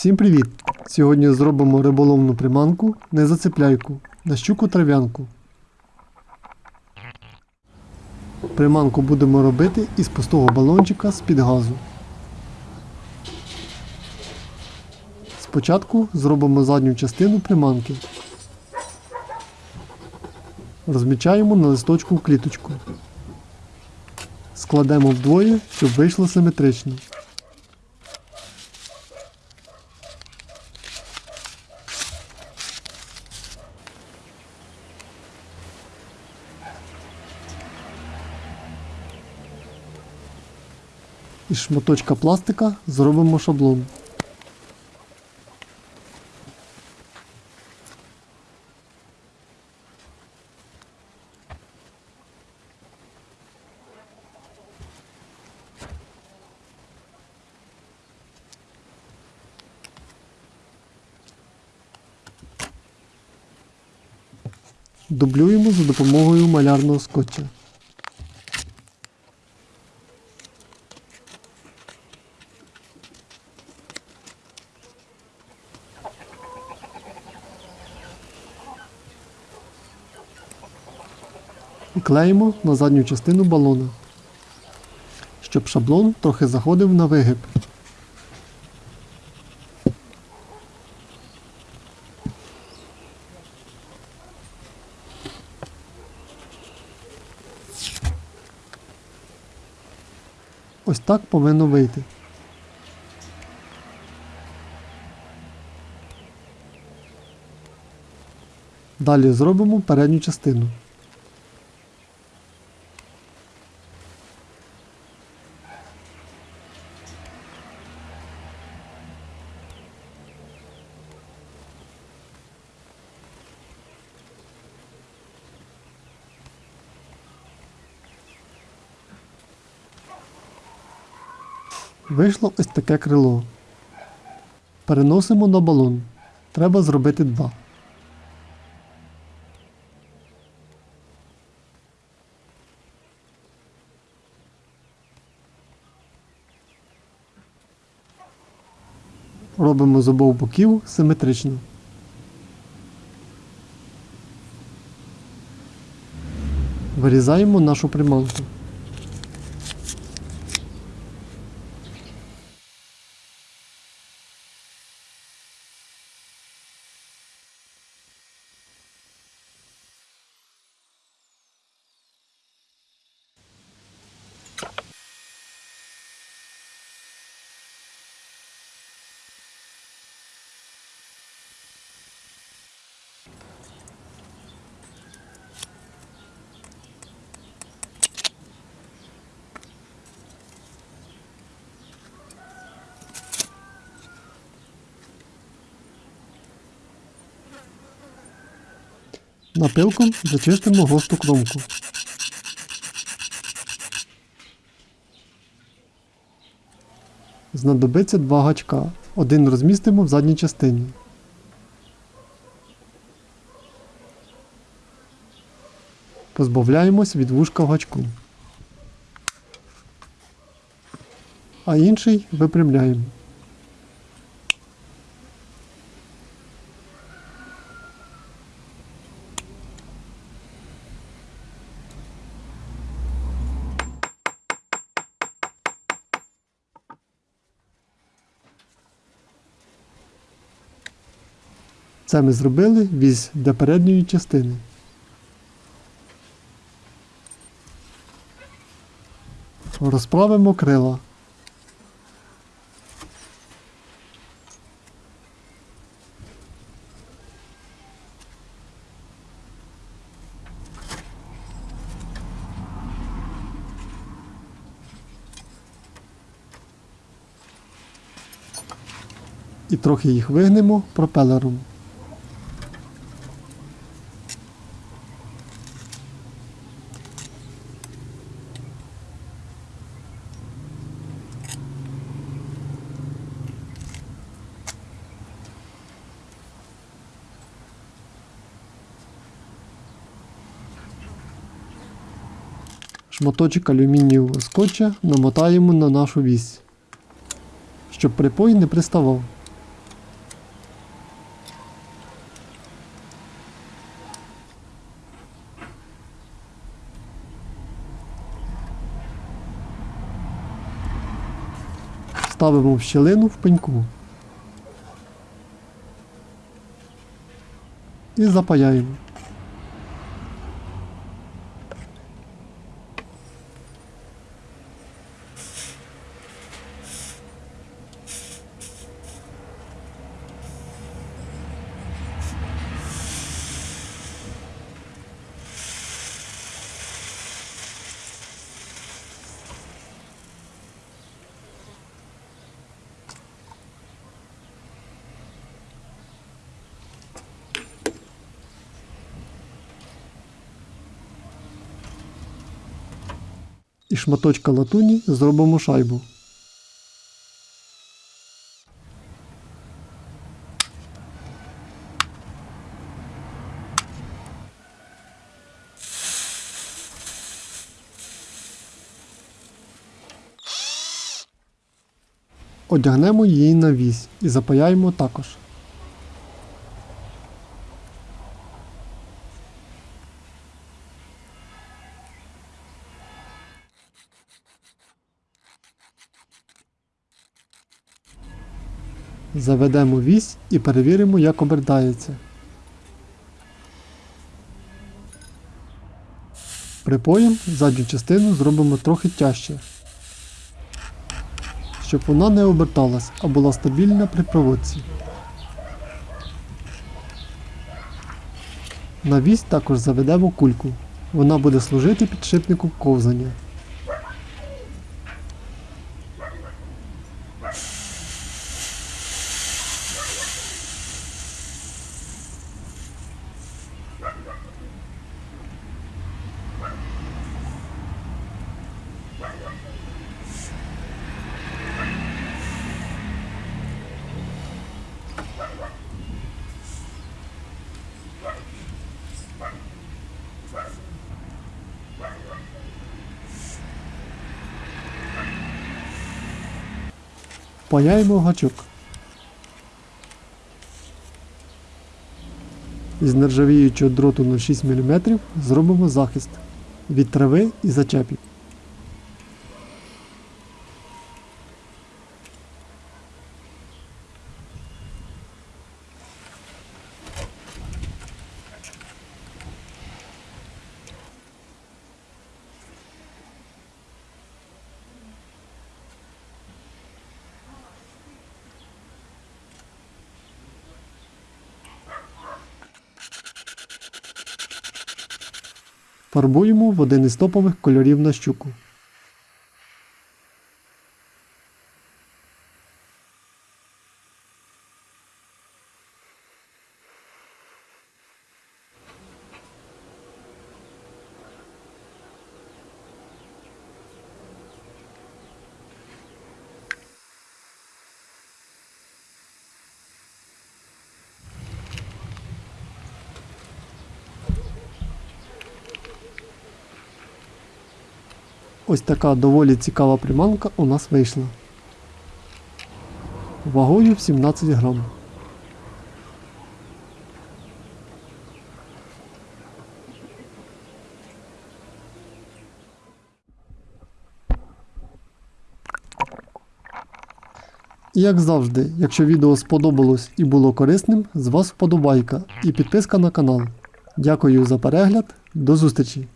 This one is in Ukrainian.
Всім привіт! Сьогодні зробимо риболовну приманку не зацепляйку на щуку трав'янку. Приманку будемо робити із пустого балончика з-під газу. Спочатку зробимо задню частину приманки. Розмічаємо на листочку кліточку. Складемо вдвоє, щоб вийшло симетрично. Із шматочка пластика зробимо шаблон. Дублюємо за допомогою малярного скотча. Клеїмо на задню частину балона, щоб шаблон трохи заходив на вигиб. Ось так повинно вийти. Далі зробимо передню частину. Вийшло ось таке крило. Переносимо на балон. Треба зробити два. Робимо з обох боків симетрично. Вирізаємо нашу приманку. Напилком зачистимо госту кромку. Знадобиться два гачка. Один розмістимо в задній частині. Позбавляємось від вушка в гачку. А інший випрямляємо. Це ми зробили віз для передньої частини. Розправимо крила. І трохи їх вигнемо пропелером. Моточок алюмінієвого скотча намотаємо на нашу вісь, щоб припой не приставав. Ставимо в щелину в пеньку і запаяємо. І шматочка латуні зробимо шайбу. Одягнемо її на вісь і запаяємо також. Заведемо вісь і перевіримо, як обертається. Припоєм задню частину зробимо трохи тяжче, щоб вона не оберталась, а була стабільна при проводці. На вісь також заведемо кульку. Вона буде служити підшипником ковзання. Паяємо гачок. Із нержавіючого дроту на 6 мм зробимо захист від трави і зачепів. Фарбуємо в один із топових кольорів на щуку. Ось така доволі цікава приманка у нас вийшла. Вагою в 17 грам. І як завжди, якщо відео сподобалось і було корисним, з вас вподобайка і підписка на канал. Дякую за перегляд, до зустрічі!